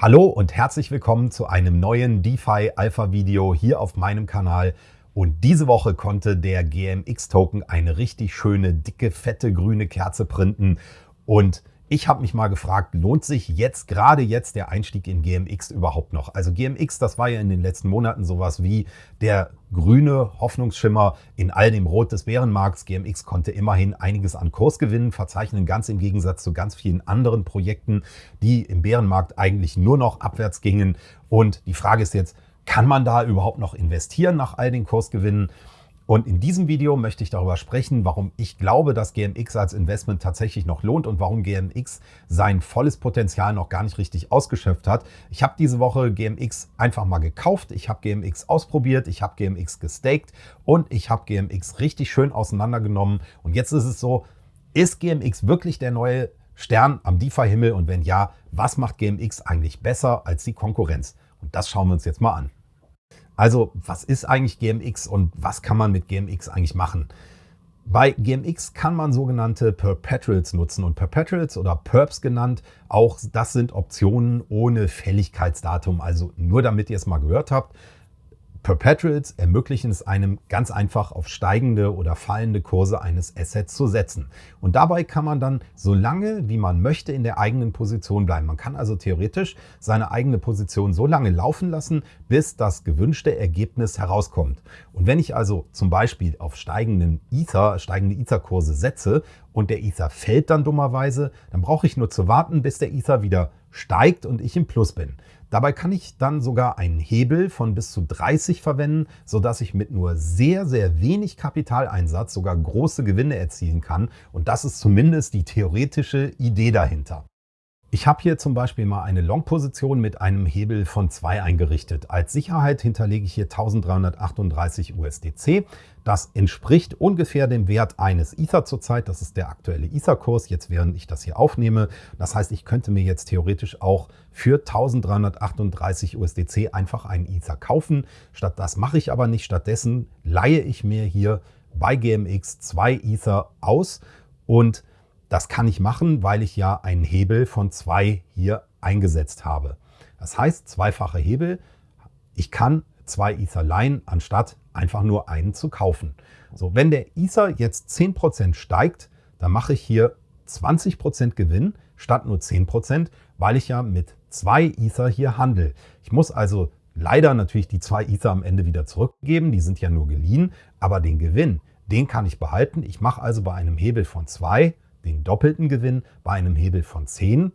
Hallo und herzlich willkommen zu einem neuen DeFi Alpha Video hier auf meinem Kanal. Und diese Woche konnte der GMX Token eine richtig schöne, dicke, fette grüne Kerze printen. Und ich habe mich mal gefragt, lohnt sich jetzt, gerade jetzt, der Einstieg in GMX überhaupt noch? Also GMX, das war ja in den letzten Monaten sowas wie der grüne Hoffnungsschimmer in all dem Rot des Bärenmarkts. GMX konnte immerhin einiges an Kurs gewinnen, verzeichnen ganz im Gegensatz zu ganz vielen anderen Projekten, die im Bärenmarkt eigentlich nur noch abwärts gingen. Und die Frage ist jetzt, kann man da überhaupt noch investieren nach all den Kursgewinnen? Und in diesem Video möchte ich darüber sprechen, warum ich glaube, dass GMX als Investment tatsächlich noch lohnt und warum GMX sein volles Potenzial noch gar nicht richtig ausgeschöpft hat. Ich habe diese Woche GMX einfach mal gekauft, ich habe GMX ausprobiert, ich habe GMX gestaked und ich habe GMX richtig schön auseinandergenommen. Und jetzt ist es so, ist GMX wirklich der neue Stern am DeFi-Himmel? Und wenn ja, was macht GMX eigentlich besser als die Konkurrenz? Und das schauen wir uns jetzt mal an. Also was ist eigentlich GMX und was kann man mit GMX eigentlich machen? Bei GMX kann man sogenannte Perpetuals nutzen und Perpetuals oder Perps genannt, auch das sind Optionen ohne Fälligkeitsdatum. Also nur damit ihr es mal gehört habt, Perpetuals ermöglichen es einem ganz einfach auf steigende oder fallende Kurse eines Assets zu setzen. Und dabei kann man dann so lange wie man möchte in der eigenen Position bleiben. Man kann also theoretisch seine eigene Position so lange laufen lassen, bis das gewünschte Ergebnis herauskommt. Und wenn ich also zum Beispiel auf steigenden Ether, steigende Ether-Kurse setze und der Ether fällt dann dummerweise, dann brauche ich nur zu warten, bis der Ether wieder steigt und ich im Plus bin. Dabei kann ich dann sogar einen Hebel von bis zu 30 verwenden, sodass ich mit nur sehr, sehr wenig Kapitaleinsatz sogar große Gewinne erzielen kann. Und das ist zumindest die theoretische Idee dahinter. Ich habe hier zum Beispiel mal eine Long-Position mit einem Hebel von 2 eingerichtet. Als Sicherheit hinterlege ich hier 1338 USDC. Das entspricht ungefähr dem Wert eines Ether zurzeit. Das ist der aktuelle Ether-Kurs, jetzt während ich das hier aufnehme. Das heißt, ich könnte mir jetzt theoretisch auch für 1338 USDC einfach einen Ether kaufen. Statt das mache ich aber nicht. Stattdessen leihe ich mir hier bei GMX zwei Ether aus und das kann ich machen, weil ich ja einen Hebel von zwei hier eingesetzt habe. Das heißt, zweifache Hebel. Ich kann zwei Ether leihen, anstatt einfach nur einen zu kaufen. So, wenn der Ether jetzt 10% steigt, dann mache ich hier 20% Gewinn statt nur 10%, weil ich ja mit zwei Ether hier handle. Ich muss also leider natürlich die zwei Ether am Ende wieder zurückgeben, die sind ja nur geliehen, aber den Gewinn, den kann ich behalten. Ich mache also bei einem Hebel von zwei den doppelten Gewinn. Bei einem Hebel von 10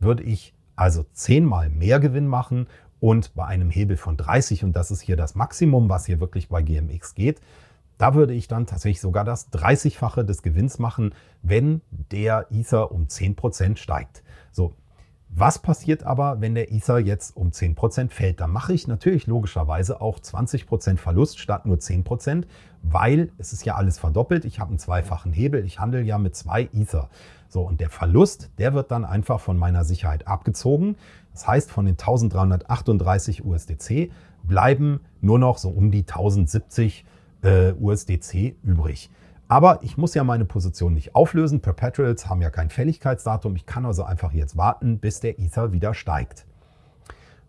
würde ich also 10 mal mehr Gewinn machen und bei einem Hebel von 30, und das ist hier das Maximum, was hier wirklich bei GMX geht, da würde ich dann tatsächlich sogar das 30-fache des Gewinns machen, wenn der Ether um 10% steigt. So, was passiert aber, wenn der Ether jetzt um 10% fällt? Da mache ich natürlich logischerweise auch 20% Verlust statt nur 10%, weil es ist ja alles verdoppelt. Ich habe einen zweifachen Hebel, ich handle ja mit zwei Ether. So, und der Verlust, der wird dann einfach von meiner Sicherheit abgezogen. Das heißt, von den 1338 USDC bleiben nur noch so um die 1070 äh, USDC übrig. Aber ich muss ja meine Position nicht auflösen. Perpetuals haben ja kein Fälligkeitsdatum. Ich kann also einfach jetzt warten, bis der Ether wieder steigt.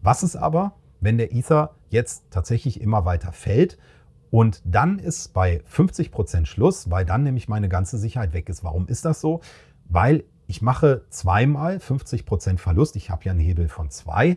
Was ist aber, wenn der Ether jetzt tatsächlich immer weiter fällt und dann ist bei 50% Schluss, weil dann nämlich meine ganze Sicherheit weg ist. Warum ist das so? Weil ich mache zweimal 50% Verlust. Ich habe ja einen Hebel von zwei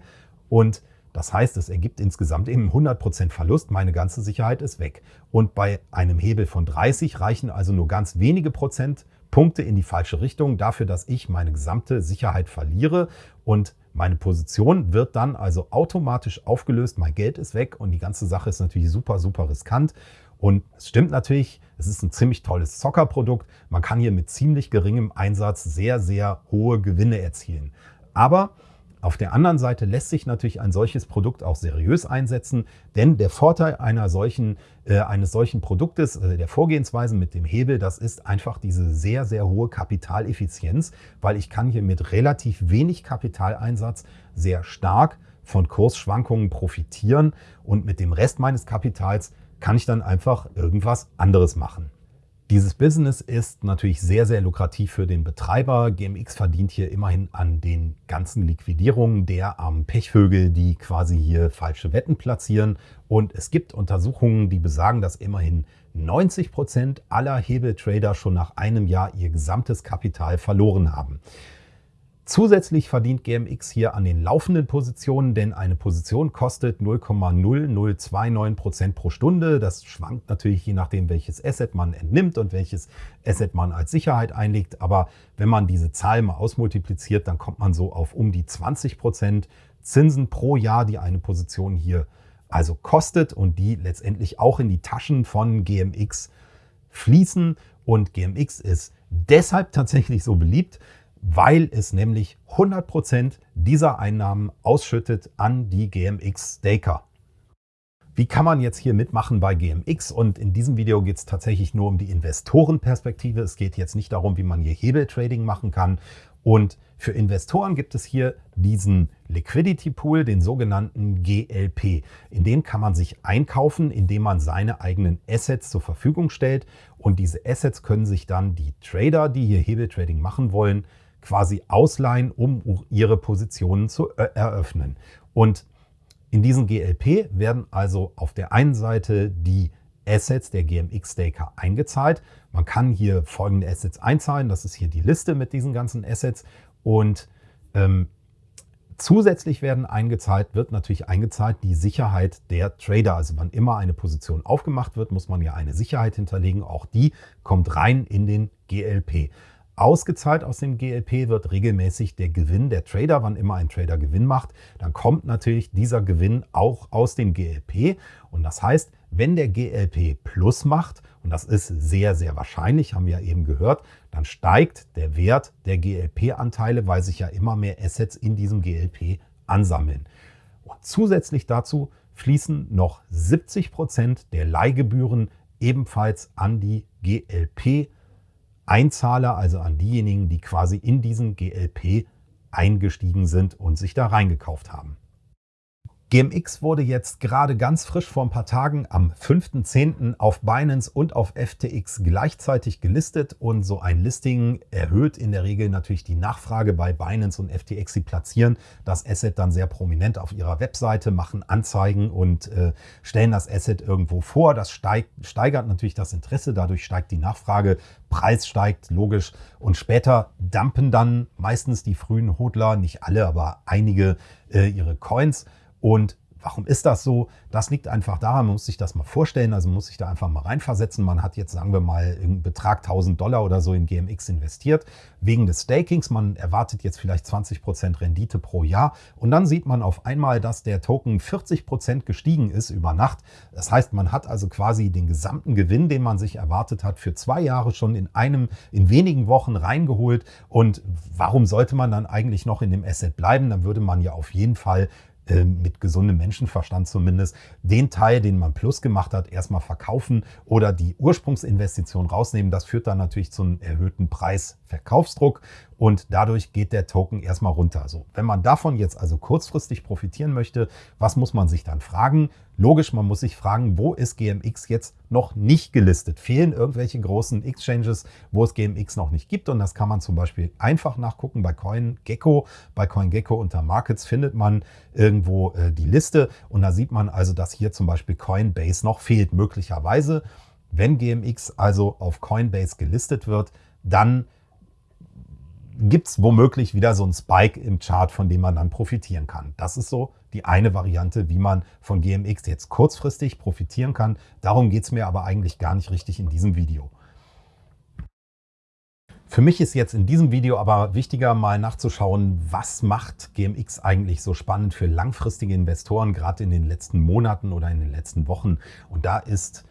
und das heißt, es ergibt insgesamt eben 100% Verlust, meine ganze Sicherheit ist weg. Und bei einem Hebel von 30 reichen also nur ganz wenige Prozentpunkte in die falsche Richtung dafür, dass ich meine gesamte Sicherheit verliere und meine Position wird dann also automatisch aufgelöst, mein Geld ist weg und die ganze Sache ist natürlich super, super riskant. Und es stimmt natürlich, es ist ein ziemlich tolles Zockerprodukt. Man kann hier mit ziemlich geringem Einsatz sehr, sehr hohe Gewinne erzielen. Aber auf der anderen Seite lässt sich natürlich ein solches Produkt auch seriös einsetzen, denn der Vorteil einer solchen, äh, eines solchen Produktes, äh, der Vorgehensweise mit dem Hebel, das ist einfach diese sehr, sehr hohe Kapitaleffizienz, weil ich kann hier mit relativ wenig Kapitaleinsatz sehr stark von Kursschwankungen profitieren und mit dem Rest meines Kapitals kann ich dann einfach irgendwas anderes machen. Dieses Business ist natürlich sehr, sehr lukrativ für den Betreiber. GMX verdient hier immerhin an den ganzen Liquidierungen der armen Pechvögel, die quasi hier falsche Wetten platzieren. Und es gibt Untersuchungen, die besagen, dass immerhin 90 Prozent aller Hebeltrader schon nach einem Jahr ihr gesamtes Kapital verloren haben. Zusätzlich verdient GMX hier an den laufenden Positionen, denn eine Position kostet 0,0029% pro Stunde. Das schwankt natürlich je nachdem, welches Asset man entnimmt und welches Asset man als Sicherheit einlegt. Aber wenn man diese Zahl mal ausmultipliziert, dann kommt man so auf um die 20% Zinsen pro Jahr, die eine Position hier also kostet und die letztendlich auch in die Taschen von GMX fließen. Und GMX ist deshalb tatsächlich so beliebt, weil es nämlich 100% dieser Einnahmen ausschüttet an die GMX-Staker. Wie kann man jetzt hier mitmachen bei GMX? Und in diesem Video geht es tatsächlich nur um die Investorenperspektive. Es geht jetzt nicht darum, wie man hier Hebeltrading machen kann. Und für Investoren gibt es hier diesen Liquidity Pool, den sogenannten GLP. In den kann man sich einkaufen, indem man seine eigenen Assets zur Verfügung stellt. Und diese Assets können sich dann die Trader, die hier Hebeltrading machen wollen, quasi ausleihen, um ihre Positionen zu äh, eröffnen. Und in diesen GLP werden also auf der einen Seite die Assets der GMX-Staker eingezahlt. Man kann hier folgende Assets einzahlen. Das ist hier die Liste mit diesen ganzen Assets. Und ähm, zusätzlich werden eingezahlt, wird natürlich eingezahlt die Sicherheit der Trader. Also wann immer eine Position aufgemacht wird, muss man ja eine Sicherheit hinterlegen. Auch die kommt rein in den GLP. Ausgezahlt aus dem GLP wird regelmäßig der Gewinn der Trader, wann immer ein Trader Gewinn macht, dann kommt natürlich dieser Gewinn auch aus dem GLP. Und das heißt, wenn der GLP Plus macht, und das ist sehr, sehr wahrscheinlich, haben wir ja eben gehört, dann steigt der Wert der GLP-Anteile, weil sich ja immer mehr Assets in diesem GLP ansammeln. Und zusätzlich dazu fließen noch 70 Prozent der Leihgebühren ebenfalls an die GLP Einzahler, also an diejenigen, die quasi in diesen GLP eingestiegen sind und sich da reingekauft haben. GMX wurde jetzt gerade ganz frisch vor ein paar Tagen am 5.10. auf Binance und auf FTX gleichzeitig gelistet und so ein Listing erhöht in der Regel natürlich die Nachfrage bei Binance und FTX. Sie platzieren das Asset dann sehr prominent auf ihrer Webseite, machen Anzeigen und äh, stellen das Asset irgendwo vor. Das steigt, steigert natürlich das Interesse, dadurch steigt die Nachfrage, Preis steigt, logisch. Und später dumpen dann meistens die frühen Hodler, nicht alle, aber einige äh, ihre Coins und Warum ist das so? Das liegt einfach daran, man muss sich das mal vorstellen, also man muss sich da einfach mal reinversetzen. Man hat jetzt, sagen wir mal, einen Betrag 1000 Dollar oder so in GMX investiert, wegen des Stakings. Man erwartet jetzt vielleicht 20 Prozent Rendite pro Jahr und dann sieht man auf einmal, dass der Token 40 Prozent gestiegen ist über Nacht. Das heißt, man hat also quasi den gesamten Gewinn, den man sich erwartet hat, für zwei Jahre schon in einem, in wenigen Wochen reingeholt. Und warum sollte man dann eigentlich noch in dem Asset bleiben? Dann würde man ja auf jeden Fall äh, mit gesundem Menschenverstand zumindest, den Teil, den man plus gemacht hat, erstmal verkaufen oder die Ursprungsinvestition rausnehmen. Das führt dann natürlich zu einem erhöhten Preisverkaufsdruck und dadurch geht der Token erstmal runter. So, wenn man davon jetzt also kurzfristig profitieren möchte, was muss man sich dann fragen? Logisch, man muss sich fragen, wo ist GMX jetzt noch nicht gelistet? Fehlen irgendwelche großen Exchanges, wo es GMX noch nicht gibt? Und das kann man zum Beispiel einfach nachgucken bei CoinGecko. Bei CoinGecko unter Markets findet man irgendwo äh, die Liste und da sieht man also, dass hier zum Beispiel Coinbase noch fehlt. Möglicherweise, wenn GMX also auf Coinbase gelistet wird, dann gibt es womöglich wieder so einen Spike im Chart, von dem man dann profitieren kann. Das ist so die eine Variante, wie man von GMX jetzt kurzfristig profitieren kann. Darum geht es mir aber eigentlich gar nicht richtig in diesem Video. Für mich ist jetzt in diesem Video aber wichtiger, mal nachzuschauen, was macht GMX eigentlich so spannend für langfristige Investoren, gerade in den letzten Monaten oder in den letzten Wochen. Und da ist,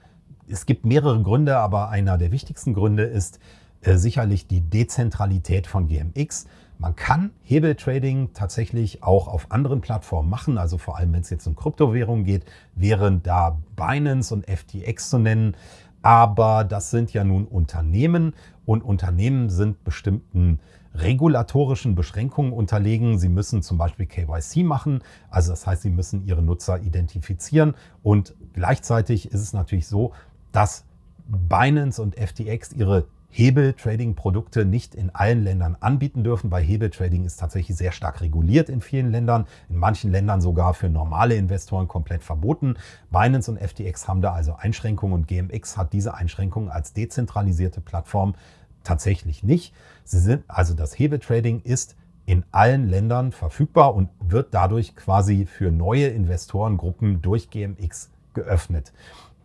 es gibt mehrere Gründe, aber einer der wichtigsten Gründe ist, äh, sicherlich die Dezentralität von GMX. Man kann Hebeltrading tatsächlich auch auf anderen Plattformen machen, also vor allem wenn es jetzt um Kryptowährungen geht, wären da Binance und FTX zu nennen. Aber das sind ja nun Unternehmen und Unternehmen sind bestimmten regulatorischen Beschränkungen unterlegen. Sie müssen zum Beispiel KYC machen, also das heißt, sie müssen ihre Nutzer identifizieren und gleichzeitig ist es natürlich so, dass Binance und FTX ihre Hebel-Trading-Produkte nicht in allen Ländern anbieten dürfen, weil Hebel-Trading ist tatsächlich sehr stark reguliert in vielen Ländern, in manchen Ländern sogar für normale Investoren komplett verboten. Binance und FTX haben da also Einschränkungen und GMX hat diese Einschränkungen als dezentralisierte Plattform tatsächlich nicht. Sie sind, also das Hebel-Trading ist in allen Ländern verfügbar und wird dadurch quasi für neue Investorengruppen durch GMX geöffnet.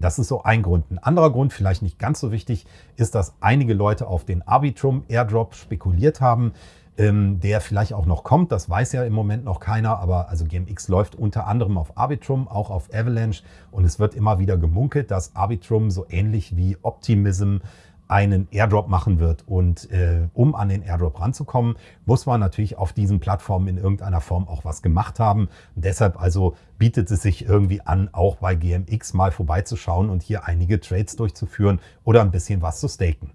Das ist so ein Grund. Ein anderer Grund, vielleicht nicht ganz so wichtig, ist, dass einige Leute auf den Arbitrum Airdrop spekuliert haben, ähm, der vielleicht auch noch kommt. Das weiß ja im Moment noch keiner, aber also GMX läuft unter anderem auf Arbitrum, auch auf Avalanche und es wird immer wieder gemunkelt, dass Arbitrum so ähnlich wie Optimism einen Airdrop machen wird. Und äh, um an den Airdrop ranzukommen, muss man natürlich auf diesen Plattformen in irgendeiner Form auch was gemacht haben. Und deshalb also bietet es sich irgendwie an, auch bei GMX mal vorbeizuschauen und hier einige Trades durchzuführen oder ein bisschen was zu staken.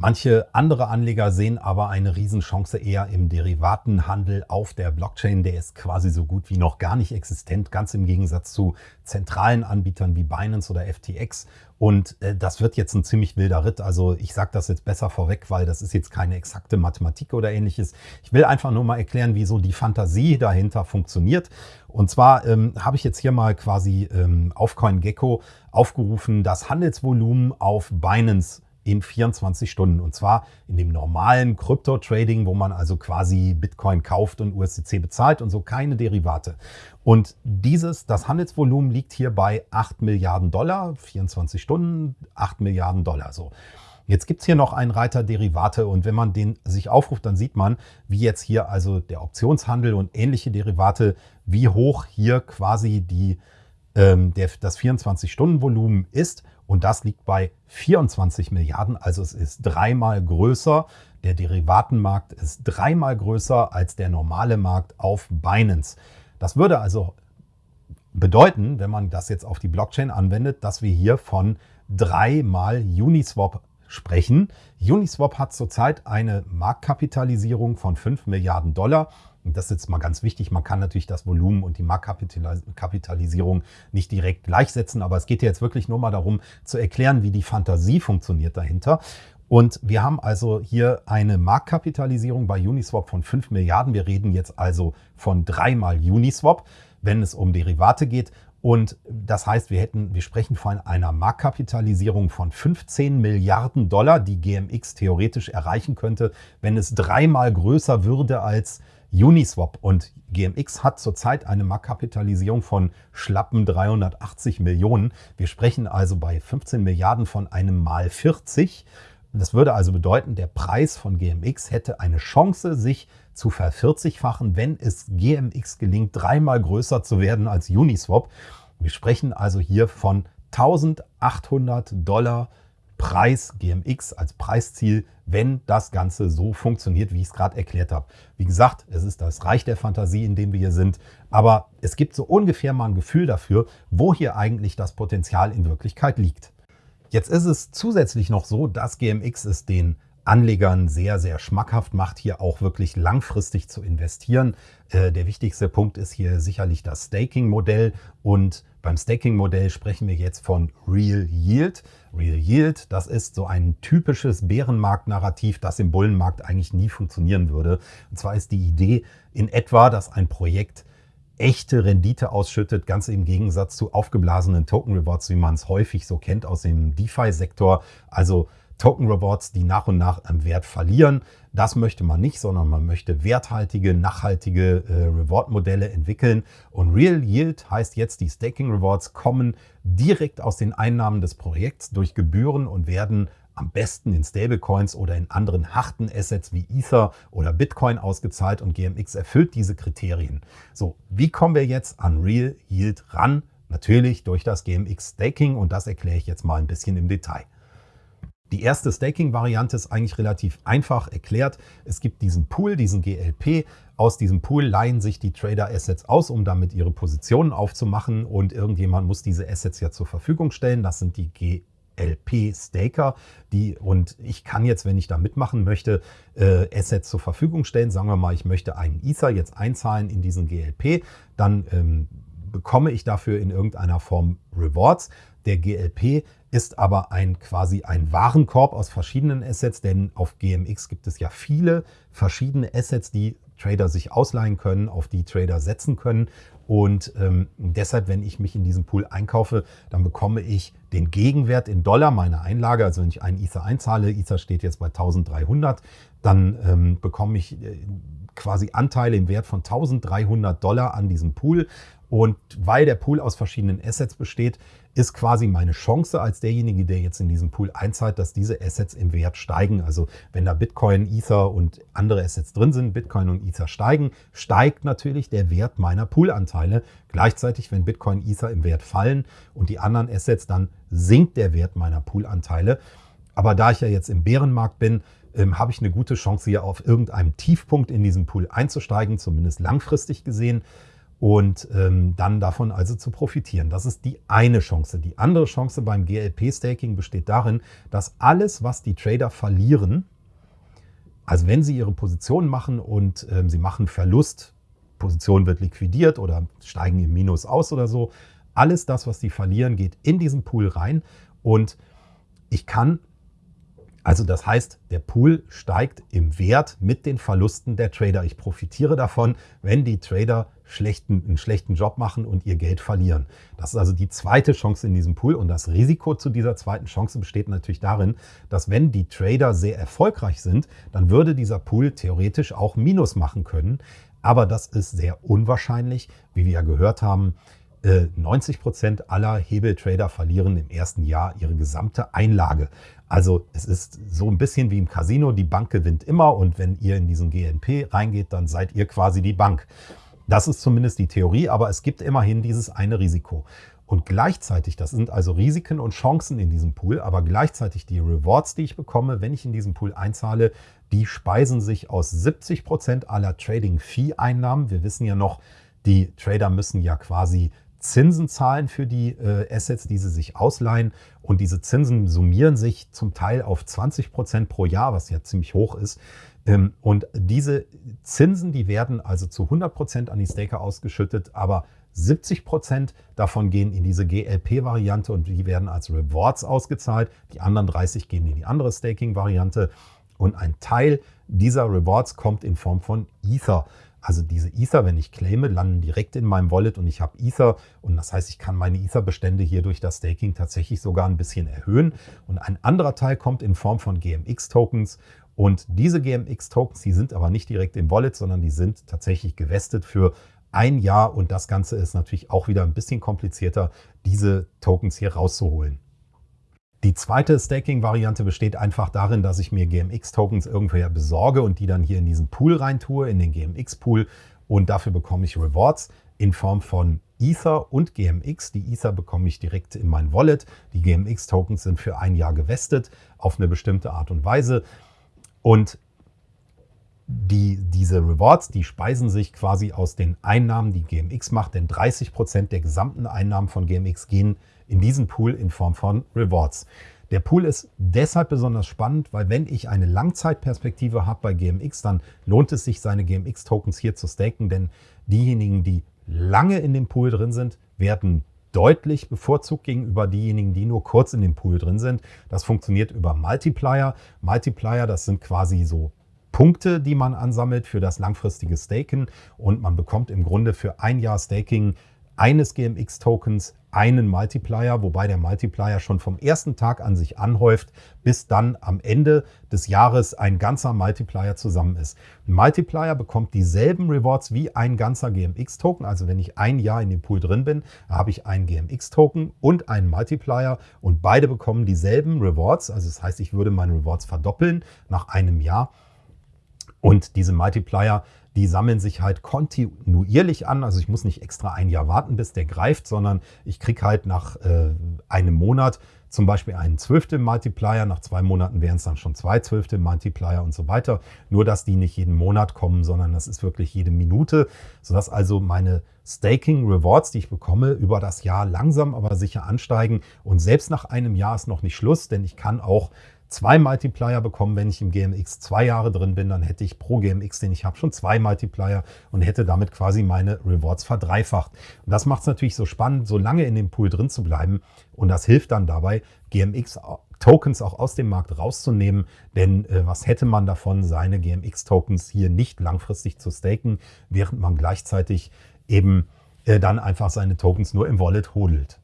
Manche andere Anleger sehen aber eine Riesenchance eher im Derivatenhandel auf der Blockchain. Der ist quasi so gut wie noch gar nicht existent, ganz im Gegensatz zu zentralen Anbietern wie Binance oder FTX. Und äh, das wird jetzt ein ziemlich wilder Ritt. Also ich sage das jetzt besser vorweg, weil das ist jetzt keine exakte Mathematik oder ähnliches. Ich will einfach nur mal erklären, wieso die Fantasie dahinter funktioniert. Und zwar ähm, habe ich jetzt hier mal quasi ähm, auf CoinGecko aufgerufen, das Handelsvolumen auf Binance in 24 Stunden. Und zwar in dem normalen Krypto-Trading, wo man also quasi Bitcoin kauft und USDC bezahlt und so keine Derivate. Und dieses, das Handelsvolumen liegt hier bei 8 Milliarden Dollar, 24 Stunden, 8 Milliarden Dollar. So. Jetzt gibt es hier noch einen Reiter Derivate und wenn man den sich aufruft, dann sieht man, wie jetzt hier also der Optionshandel und ähnliche Derivate, wie hoch hier quasi die, ähm, der, das 24-Stunden-Volumen ist und das liegt bei 24 Milliarden, also es ist dreimal größer. Der Derivatenmarkt ist dreimal größer als der normale Markt auf Binance. Das würde also bedeuten, wenn man das jetzt auf die Blockchain anwendet, dass wir hier von dreimal Uniswap sprechen. Uniswap hat zurzeit eine Marktkapitalisierung von 5 Milliarden Dollar und das ist jetzt mal ganz wichtig, man kann natürlich das Volumen und die Marktkapitalisierung nicht direkt gleichsetzen, aber es geht jetzt wirklich nur mal darum zu erklären, wie die Fantasie funktioniert dahinter. Und wir haben also hier eine Marktkapitalisierung bei Uniswap von 5 Milliarden. Wir reden jetzt also von dreimal Uniswap, wenn es um Derivate geht. Und das heißt, wir hätten, wir sprechen von einer Marktkapitalisierung von 15 Milliarden Dollar, die GMX theoretisch erreichen könnte, wenn es dreimal größer würde als Uniswap und GMX hat zurzeit eine Marktkapitalisierung von schlappen 380 Millionen. Wir sprechen also bei 15 Milliarden von einem mal 40. Das würde also bedeuten, der Preis von GMX hätte eine Chance, sich zu vervierzigfachen, wenn es GMX gelingt, dreimal größer zu werden als Uniswap. Wir sprechen also hier von 1800 Dollar Preis GMX als Preisziel, wenn das Ganze so funktioniert, wie ich es gerade erklärt habe. Wie gesagt, es ist das Reich der Fantasie, in dem wir hier sind, aber es gibt so ungefähr mal ein Gefühl dafür, wo hier eigentlich das Potenzial in Wirklichkeit liegt. Jetzt ist es zusätzlich noch so, dass GMX es den Anlegern sehr, sehr schmackhaft macht, hier auch wirklich langfristig zu investieren. Äh, der wichtigste Punkt ist hier sicherlich das Staking-Modell und beim Staking-Modell sprechen wir jetzt von Real Yield. Real Yield, das ist so ein typisches Bärenmarkt-Narrativ, das im Bullenmarkt eigentlich nie funktionieren würde. Und zwar ist die Idee in etwa, dass ein Projekt echte Rendite ausschüttet, ganz im Gegensatz zu aufgeblasenen Token Rewards, wie man es häufig so kennt aus dem DeFi-Sektor. Also Token Rewards, die nach und nach am Wert verlieren. Das möchte man nicht, sondern man möchte werthaltige, nachhaltige äh, Reward-Modelle entwickeln. Und Real Yield heißt jetzt, die Staking Rewards kommen direkt aus den Einnahmen des Projekts durch Gebühren und werden am besten in Stablecoins oder in anderen harten Assets wie Ether oder Bitcoin ausgezahlt und GMX erfüllt diese Kriterien. So, wie kommen wir jetzt an Real Yield ran? Natürlich durch das GMX Staking und das erkläre ich jetzt mal ein bisschen im Detail. Die erste Staking-Variante ist eigentlich relativ einfach erklärt. Es gibt diesen Pool, diesen GLP. Aus diesem Pool leihen sich die Trader Assets aus, um damit ihre Positionen aufzumachen. Und irgendjemand muss diese Assets ja zur Verfügung stellen. Das sind die GLP-Staker. Die, und ich kann jetzt, wenn ich da mitmachen möchte, äh, Assets zur Verfügung stellen. Sagen wir mal, ich möchte einen Ether jetzt einzahlen in diesen GLP. Dann ähm, bekomme ich dafür in irgendeiner Form Rewards. Der GLP ist aber ein quasi ein Warenkorb aus verschiedenen Assets, denn auf GMX gibt es ja viele verschiedene Assets, die Trader sich ausleihen können, auf die Trader setzen können. Und ähm, deshalb, wenn ich mich in diesem Pool einkaufe, dann bekomme ich den Gegenwert in Dollar meiner Einlage. Also wenn ich einen Ether einzahle, Ether steht jetzt bei 1300, dann ähm, bekomme ich äh, quasi Anteile im Wert von 1300 Dollar an diesem Pool. Und weil der Pool aus verschiedenen Assets besteht, ist quasi meine Chance als derjenige, der jetzt in diesem Pool einzahlt, dass diese Assets im Wert steigen. Also wenn da Bitcoin, Ether und andere Assets drin sind, Bitcoin und Ether steigen, steigt natürlich der Wert meiner Poolanteile. Gleichzeitig, wenn Bitcoin, Ether im Wert fallen und die anderen Assets, dann sinkt der Wert meiner Poolanteile. Aber da ich ja jetzt im Bärenmarkt bin, ähm, habe ich eine gute Chance, hier auf irgendeinem Tiefpunkt in diesem Pool einzusteigen, zumindest langfristig gesehen und ähm, dann davon also zu profitieren. Das ist die eine Chance. Die andere Chance beim GLP-Staking besteht darin, dass alles, was die Trader verlieren, also wenn sie ihre Position machen und ähm, sie machen Verlust, Position wird liquidiert oder steigen im Minus aus oder so, alles das, was sie verlieren, geht in diesen Pool rein und ich kann also das heißt, der Pool steigt im Wert mit den Verlusten der Trader. Ich profitiere davon, wenn die Trader schlechten, einen schlechten Job machen und ihr Geld verlieren. Das ist also die zweite Chance in diesem Pool. Und das Risiko zu dieser zweiten Chance besteht natürlich darin, dass wenn die Trader sehr erfolgreich sind, dann würde dieser Pool theoretisch auch Minus machen können. Aber das ist sehr unwahrscheinlich, wie wir ja gehört haben. 90 äh, Prozent aller Hebeltrader verlieren im ersten Jahr ihre gesamte Einlage. Also es ist so ein bisschen wie im Casino, die Bank gewinnt immer und wenn ihr in diesen GNP reingeht, dann seid ihr quasi die Bank. Das ist zumindest die Theorie, aber es gibt immerhin dieses eine Risiko. Und gleichzeitig, das sind also Risiken und Chancen in diesem Pool, aber gleichzeitig die Rewards, die ich bekomme, wenn ich in diesen Pool einzahle, die speisen sich aus 70 Prozent aller Trading-Fee-Einnahmen. Wir wissen ja noch, die Trader müssen ja quasi Zinsen zahlen für die äh, Assets, die sie sich ausleihen. Und diese Zinsen summieren sich zum Teil auf 20 Prozent pro Jahr, was ja ziemlich hoch ist. Ähm, und diese Zinsen, die werden also zu 100 Prozent an die Staker ausgeschüttet, aber 70 Prozent davon gehen in diese GLP-Variante und die werden als Rewards ausgezahlt. Die anderen 30 gehen in die andere Staking-Variante. Und ein Teil dieser Rewards kommt in Form von Ether. Also diese Ether, wenn ich claime, landen direkt in meinem Wallet und ich habe Ether. Und das heißt, ich kann meine Ether-Bestände hier durch das Staking tatsächlich sogar ein bisschen erhöhen. Und ein anderer Teil kommt in Form von GMX-Tokens. Und diese GMX-Tokens, die sind aber nicht direkt im Wallet, sondern die sind tatsächlich gewestet für ein Jahr. Und das Ganze ist natürlich auch wieder ein bisschen komplizierter, diese Tokens hier rauszuholen. Die zweite Staking-Variante besteht einfach darin, dass ich mir GMX-Tokens irgendwoher besorge und die dann hier in diesen Pool reintue, in den GMX-Pool. Und dafür bekomme ich Rewards in Form von Ether und GMX. Die Ether bekomme ich direkt in mein Wallet. Die GMX-Tokens sind für ein Jahr gewestet auf eine bestimmte Art und Weise. Und die, diese Rewards, die speisen sich quasi aus den Einnahmen, die GMX macht, denn 30 Prozent der gesamten Einnahmen von GMX gehen in diesen Pool in Form von Rewards. Der Pool ist deshalb besonders spannend, weil wenn ich eine Langzeitperspektive habe bei GMX, dann lohnt es sich, seine GMX-Tokens hier zu staken, denn diejenigen, die lange in dem Pool drin sind, werden deutlich bevorzugt gegenüber diejenigen, die nur kurz in dem Pool drin sind. Das funktioniert über Multiplier. Multiplier, das sind quasi so Punkte, die man ansammelt für das langfristige Staken und man bekommt im Grunde für ein Jahr Staking eines GMX-Tokens einen Multiplier, wobei der Multiplier schon vom ersten Tag an sich anhäuft, bis dann am Ende des Jahres ein ganzer Multiplier zusammen ist. Ein Multiplier bekommt dieselben Rewards wie ein ganzer GMX-Token. Also wenn ich ein Jahr in dem Pool drin bin, habe ich einen GMX-Token und einen Multiplier und beide bekommen dieselben Rewards. Also das heißt, ich würde meine Rewards verdoppeln nach einem Jahr. Und diese Multiplier die sammeln sich halt kontinuierlich an. Also ich muss nicht extra ein Jahr warten, bis der greift, sondern ich kriege halt nach äh, einem Monat zum Beispiel einen zwölfte Multiplier. Nach zwei Monaten wären es dann schon zwei zwölfte Multiplier und so weiter. Nur, dass die nicht jeden Monat kommen, sondern das ist wirklich jede Minute, sodass also meine Staking Rewards, die ich bekomme, über das Jahr langsam aber sicher ansteigen. Und selbst nach einem Jahr ist noch nicht Schluss, denn ich kann auch zwei Multiplier bekommen, wenn ich im GMX zwei Jahre drin bin. Dann hätte ich pro GMX, den ich habe, schon zwei Multiplier und hätte damit quasi meine Rewards verdreifacht. Und das macht es natürlich so spannend, so lange in dem Pool drin zu bleiben. Und das hilft dann dabei, GMX Tokens auch aus dem Markt rauszunehmen. Denn äh, was hätte man davon, seine GMX-Tokens hier nicht langfristig zu staken, während man gleichzeitig eben äh, dann einfach seine Tokens nur im Wallet hodelt.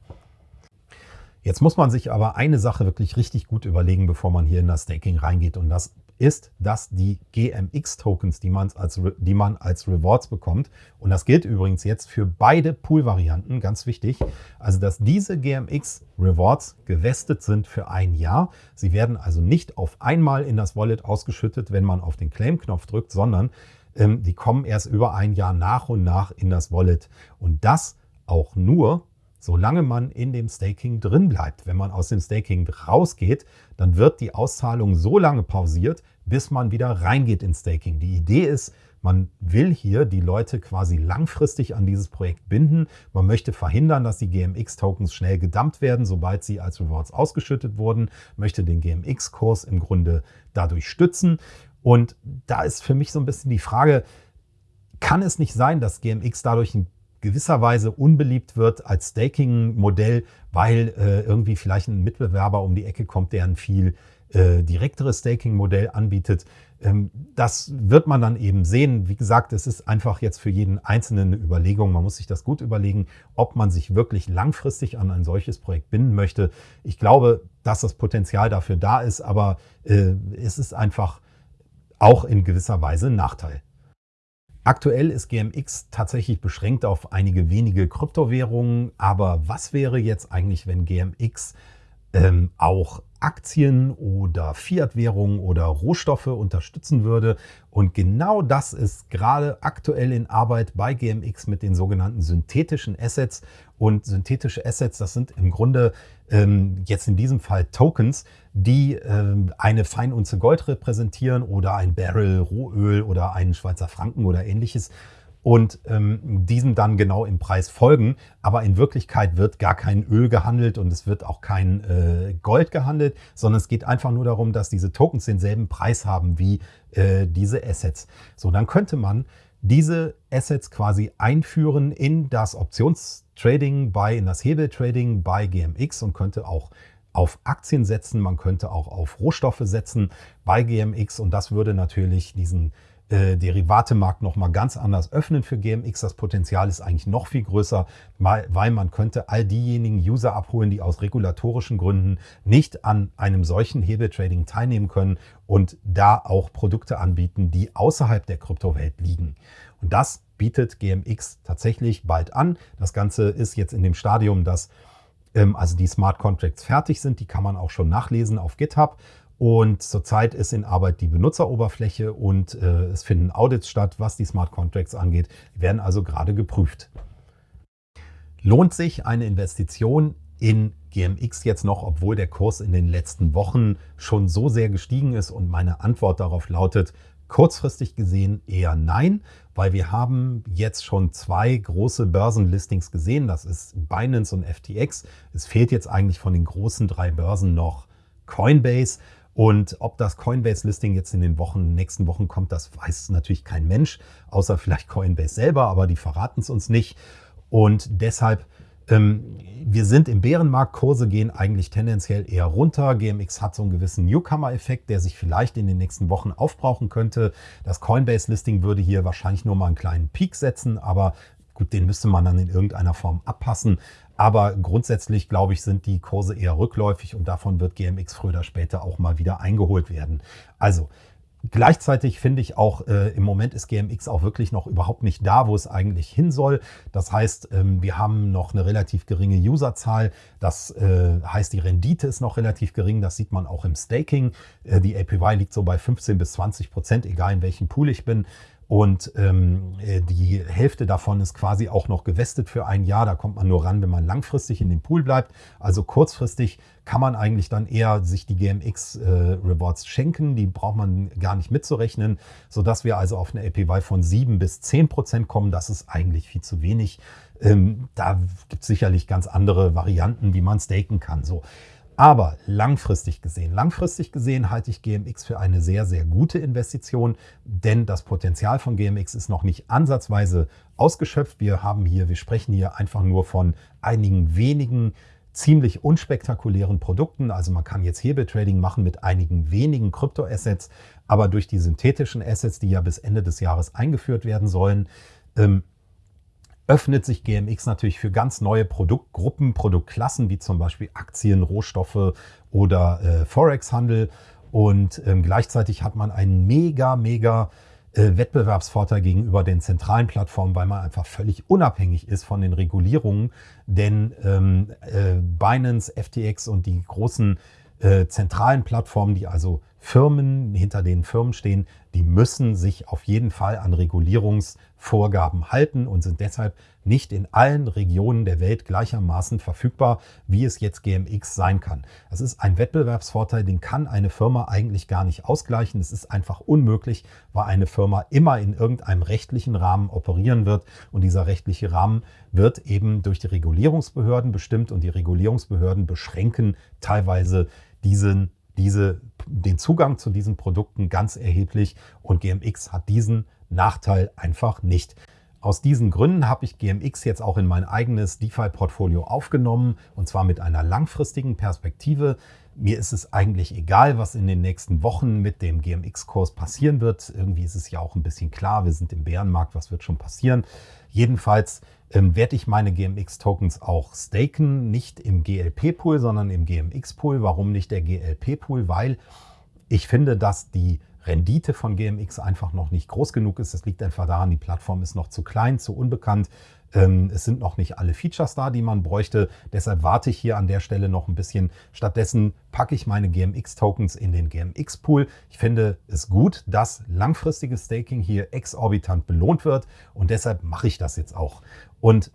Jetzt muss man sich aber eine Sache wirklich richtig gut überlegen, bevor man hier in das Staking reingeht. Und das ist, dass die GMX-Tokens, die, als, die man als Rewards bekommt, und das gilt übrigens jetzt für beide Pool-Varianten, ganz wichtig, also dass diese GMX-Rewards gewestet sind für ein Jahr. Sie werden also nicht auf einmal in das Wallet ausgeschüttet, wenn man auf den Claim-Knopf drückt, sondern ähm, die kommen erst über ein Jahr nach und nach in das Wallet. Und das auch nur, solange man in dem Staking drin bleibt. Wenn man aus dem Staking rausgeht, dann wird die Auszahlung so lange pausiert, bis man wieder reingeht ins Staking. Die Idee ist, man will hier die Leute quasi langfristig an dieses Projekt binden. Man möchte verhindern, dass die GMX-Tokens schnell gedumpt werden, sobald sie als Rewards ausgeschüttet wurden, möchte den GMX-Kurs im Grunde dadurch stützen. Und da ist für mich so ein bisschen die Frage, kann es nicht sein, dass GMX dadurch in gewisser Weise unbeliebt wird als Staking-Modell, weil äh, irgendwie vielleicht ein Mitbewerber um die Ecke kommt, der ein viel äh, direkteres Staking-Modell anbietet. Ähm, das wird man dann eben sehen. Wie gesagt, es ist einfach jetzt für jeden Einzelnen eine Überlegung. Man muss sich das gut überlegen, ob man sich wirklich langfristig an ein solches Projekt binden möchte. Ich glaube, dass das Potenzial dafür da ist, aber äh, es ist einfach auch in gewisser Weise ein Nachteil. Aktuell ist GMX tatsächlich beschränkt auf einige wenige Kryptowährungen, aber was wäre jetzt eigentlich, wenn GMX ähm, auch Aktien oder Fiat-Währungen oder Rohstoffe unterstützen würde. Und genau das ist gerade aktuell in Arbeit bei GMX mit den sogenannten synthetischen Assets. Und synthetische Assets, das sind im Grunde ähm, jetzt in diesem Fall Tokens, die ähm, eine Feinunze Gold repräsentieren oder ein Barrel Rohöl oder einen Schweizer Franken oder ähnliches und ähm, diesem dann genau im Preis folgen. Aber in Wirklichkeit wird gar kein Öl gehandelt und es wird auch kein äh, Gold gehandelt, sondern es geht einfach nur darum, dass diese Tokens denselben Preis haben wie äh, diese Assets. So, dann könnte man diese Assets quasi einführen in das Optionstrading bei, in das Hebeltrading bei GMX und könnte auch auf Aktien setzen, man könnte auch auf Rohstoffe setzen bei GMX und das würde natürlich diesen äh, Derivatemarkt nochmal ganz anders öffnen für GMX. Das Potenzial ist eigentlich noch viel größer, weil man könnte all diejenigen User abholen, die aus regulatorischen Gründen nicht an einem solchen Hebeltrading teilnehmen können und da auch Produkte anbieten, die außerhalb der Kryptowelt liegen. Und das bietet GMX tatsächlich bald an. Das Ganze ist jetzt in dem Stadium, dass ähm, also die Smart Contracts fertig sind. Die kann man auch schon nachlesen auf GitHub. Und zurzeit ist in Arbeit die Benutzeroberfläche und äh, es finden Audits statt, was die Smart Contracts angeht. Die werden also gerade geprüft. Lohnt sich eine Investition in GMX jetzt noch, obwohl der Kurs in den letzten Wochen schon so sehr gestiegen ist? Und meine Antwort darauf lautet, kurzfristig gesehen eher nein, weil wir haben jetzt schon zwei große Börsenlistings gesehen. Das ist Binance und FTX. Es fehlt jetzt eigentlich von den großen drei Börsen noch Coinbase. Und ob das Coinbase-Listing jetzt in den Wochen, nächsten Wochen kommt, das weiß natürlich kein Mensch, außer vielleicht Coinbase selber, aber die verraten es uns nicht. Und deshalb, ähm, wir sind im Bärenmarkt, Kurse gehen eigentlich tendenziell eher runter. GMX hat so einen gewissen Newcomer-Effekt, der sich vielleicht in den nächsten Wochen aufbrauchen könnte. Das Coinbase-Listing würde hier wahrscheinlich nur mal einen kleinen Peak setzen, aber gut, den müsste man dann in irgendeiner Form abpassen. Aber grundsätzlich, glaube ich, sind die Kurse eher rückläufig und davon wird GMX früher oder später auch mal wieder eingeholt werden. Also Gleichzeitig finde ich auch, äh, im Moment ist GMX auch wirklich noch überhaupt nicht da, wo es eigentlich hin soll. Das heißt, ähm, wir haben noch eine relativ geringe Userzahl. Das äh, heißt, die Rendite ist noch relativ gering. Das sieht man auch im Staking. Äh, die APY liegt so bei 15 bis 20 Prozent, egal in welchem Pool ich bin. Und ähm, äh, die Hälfte davon ist quasi auch noch gewestet für ein Jahr. Da kommt man nur ran, wenn man langfristig in dem Pool bleibt. Also kurzfristig kann man eigentlich dann eher sich die GMX äh, schenken. Die braucht man gar nicht mitzurechnen, sodass wir also auf eine APY von 7 bis 10 Prozent kommen. Das ist eigentlich viel zu wenig. Ähm, da gibt es sicherlich ganz andere Varianten, wie man staken kann. So. Aber langfristig gesehen, langfristig gesehen halte ich GMX für eine sehr, sehr gute Investition, denn das Potenzial von GMX ist noch nicht ansatzweise ausgeschöpft. Wir haben hier, wir sprechen hier einfach nur von einigen wenigen ziemlich unspektakulären Produkten. Also man kann jetzt Hebeltrading machen mit einigen wenigen Kryptoassets, aber durch die synthetischen Assets, die ja bis Ende des Jahres eingeführt werden sollen, ähm, öffnet sich GMX natürlich für ganz neue Produktgruppen, Produktklassen, wie zum Beispiel Aktien, Rohstoffe oder äh, Forex-Handel. Und ähm, gleichzeitig hat man einen mega, mega äh, Wettbewerbsvorteil gegenüber den zentralen Plattformen, weil man einfach völlig unabhängig ist von den Regulierungen. Denn ähm, äh, Binance, FTX und die großen äh, zentralen Plattformen, die also Firmen, hinter denen Firmen stehen, die müssen sich auf jeden Fall an Regulierungsvorgaben halten und sind deshalb nicht in allen Regionen der Welt gleichermaßen verfügbar, wie es jetzt GMX sein kann. Das ist ein Wettbewerbsvorteil, den kann eine Firma eigentlich gar nicht ausgleichen. Es ist einfach unmöglich, weil eine Firma immer in irgendeinem rechtlichen Rahmen operieren wird und dieser rechtliche Rahmen wird eben durch die Regulierungsbehörden bestimmt und die Regulierungsbehörden beschränken teilweise diesen diese, den Zugang zu diesen Produkten ganz erheblich und GMX hat diesen Nachteil einfach nicht. Aus diesen Gründen habe ich GMX jetzt auch in mein eigenes DeFi-Portfolio aufgenommen und zwar mit einer langfristigen Perspektive. Mir ist es eigentlich egal, was in den nächsten Wochen mit dem GMX-Kurs passieren wird. Irgendwie ist es ja auch ein bisschen klar, wir sind im Bärenmarkt, was wird schon passieren. Jedenfalls ähm, werde ich meine GMX-Tokens auch staken, nicht im GLP-Pool, sondern im GMX-Pool. Warum nicht der GLP-Pool? Weil ich finde, dass die Rendite von GMX einfach noch nicht groß genug ist. Das liegt einfach daran, die Plattform ist noch zu klein, zu unbekannt. Ähm, es sind noch nicht alle Features da, die man bräuchte. Deshalb warte ich hier an der Stelle noch ein bisschen. Stattdessen packe ich meine GMX-Tokens in den GMX-Pool. Ich finde es gut, dass langfristiges Staking hier exorbitant belohnt wird und deshalb mache ich das jetzt auch. Und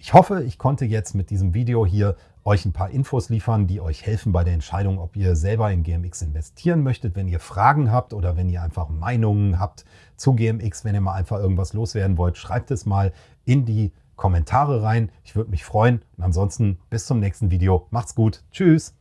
ich hoffe, ich konnte jetzt mit diesem Video hier euch ein paar Infos liefern, die euch helfen bei der Entscheidung, ob ihr selber in GMX investieren möchtet. Wenn ihr Fragen habt oder wenn ihr einfach Meinungen habt zu GMX, wenn ihr mal einfach irgendwas loswerden wollt, schreibt es mal in die Kommentare rein. Ich würde mich freuen. Und ansonsten bis zum nächsten Video. Macht's gut. Tschüss.